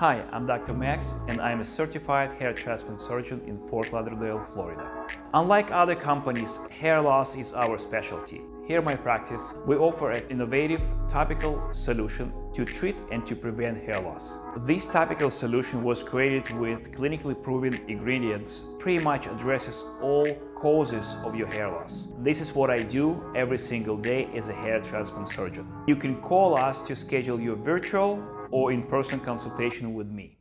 Hi, I'm Dr. Max and I'm a certified hair transplant surgeon in Fort Lauderdale, Florida. Unlike other companies, hair loss is our specialty. Here in my practice, we offer an innovative topical solution to treat and to prevent hair loss. This topical solution was created with clinically proven ingredients, pretty much addresses all causes of your hair loss. This is what I do every single day as a hair transplant surgeon. You can call us to schedule your virtual or in-person consultation with me.